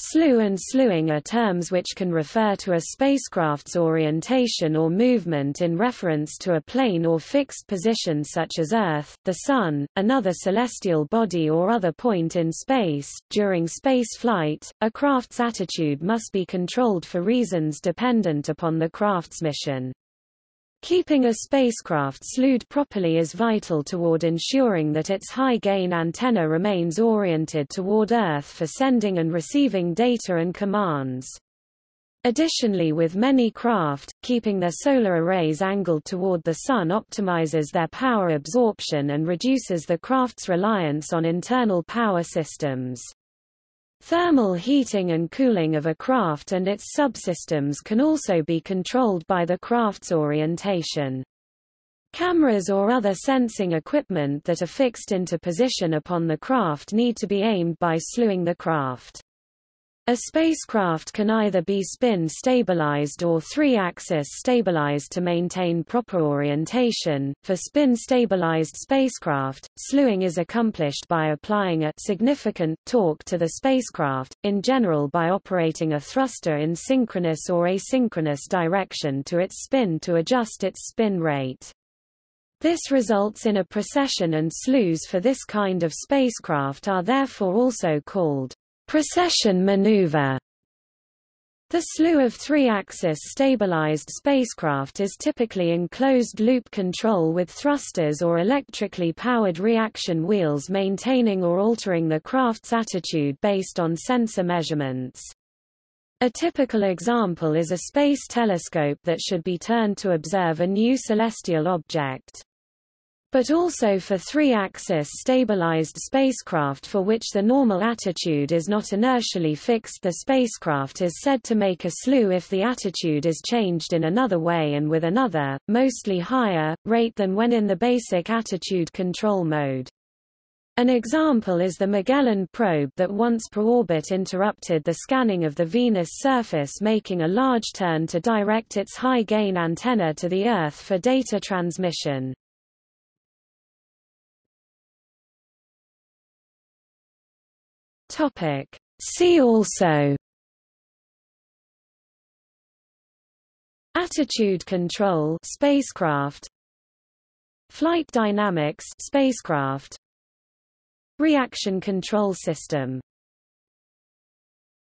Slew and slewing are terms which can refer to a spacecraft's orientation or movement in reference to a plane or fixed position such as Earth, the Sun, another celestial body or other point in space. During space flight, a craft's attitude must be controlled for reasons dependent upon the craft's mission. Keeping a spacecraft slewed properly is vital toward ensuring that its high-gain antenna remains oriented toward Earth for sending and receiving data and commands. Additionally with many craft, keeping their solar arrays angled toward the Sun optimizes their power absorption and reduces the craft's reliance on internal power systems. Thermal heating and cooling of a craft and its subsystems can also be controlled by the craft's orientation. Cameras or other sensing equipment that are fixed into position upon the craft need to be aimed by slewing the craft. A spacecraft can either be spin-stabilized or three-axis stabilized to maintain proper orientation. For spin-stabilized spacecraft, slewing is accomplished by applying a significant torque to the spacecraft, in general by operating a thruster in synchronous or asynchronous direction to its spin to adjust its spin rate. This results in a precession and slews for this kind of spacecraft are therefore also called Precession maneuver the slew of three-axis stabilized spacecraft is typically in closed-loop control with thrusters or electrically powered reaction wheels maintaining or altering the craft's attitude based on sensor measurements. A typical example is a space telescope that should be turned to observe a new celestial object but also for three-axis stabilized spacecraft for which the normal attitude is not inertially fixed the spacecraft is said to make a slew if the attitude is changed in another way and with another, mostly higher, rate than when in the basic attitude control mode. An example is the Magellan probe that once per orbit interrupted the scanning of the Venus surface making a large turn to direct its high-gain antenna to the Earth for data transmission. Topic. See also Attitude control spacecraft Flight dynamics spacecraft Reaction control system